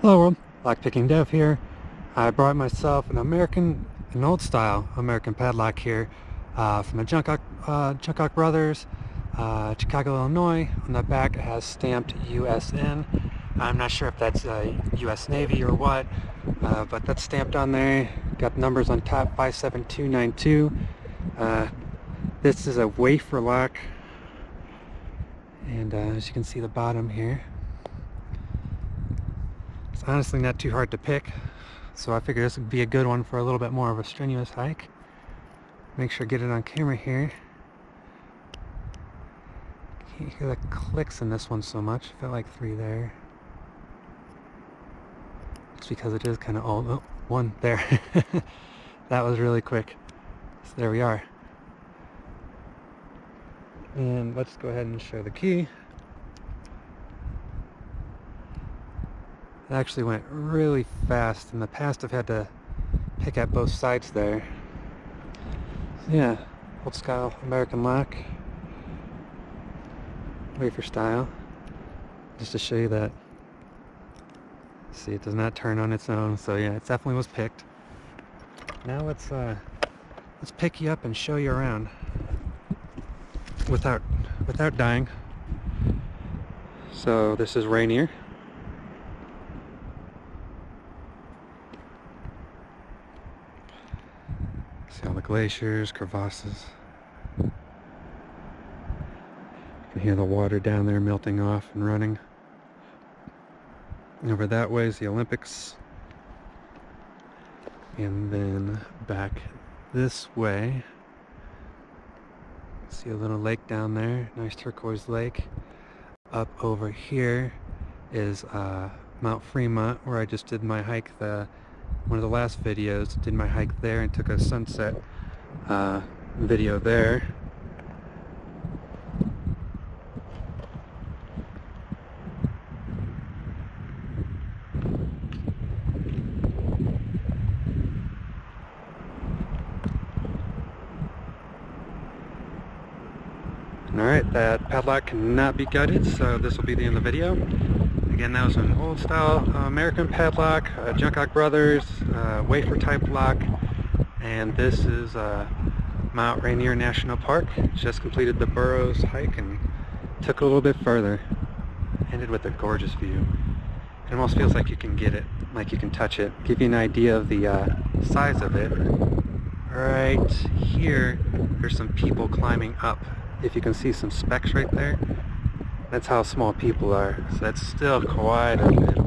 Hello world, Lockpicking Dev here. I brought myself an American, an old style American padlock here uh, from the Junkunc, uh, Brothers, uh, Chicago, Illinois. On the back it has stamped USN. I'm not sure if that's uh, US Navy or what, uh, but that's stamped on there. Got numbers on top 57292. Uh, this is a wafer lock and uh, as you can see the bottom here it's honestly not too hard to pick, so I figure this would be a good one for a little bit more of a strenuous hike. Make sure to get it on camera here. Can't hear the clicks in this one so much. I felt like three there. It's because it is kind of old. Oh, one there. that was really quick. So there we are. And let's go ahead and show the key. It actually went really fast. In the past I've had to pick at both sides there. So yeah, old style American lock. Wafer style. Just to show you that. See, it does not turn on its own. So yeah, it definitely was picked. Now let's uh, let's pick you up and show you around without without dying. So this is Rainier. See all the glaciers, crevasses. You can hear the water down there melting off and running. Over that way is the Olympics. And then back this way, see a little lake down there, nice turquoise lake. Up over here is uh, Mount Fremont, where I just did my hike the one of the last videos, did my hike there and took a sunset uh, video there. Alright, that padlock cannot be gutted, so this will be the end of the video. Again, that was an old style uh, American padlock, uh, Junkunc Brothers, uh, wafer type lock, and this is uh, Mount Rainier National Park. Just completed the Burroughs hike and took a little bit further. Ended with a gorgeous view. It almost feels like you can get it, like you can touch it. Give you an idea of the uh, size of it. Right here, there's some people climbing up. If you can see some specks right there, that's how small people are. So that's still quite a bit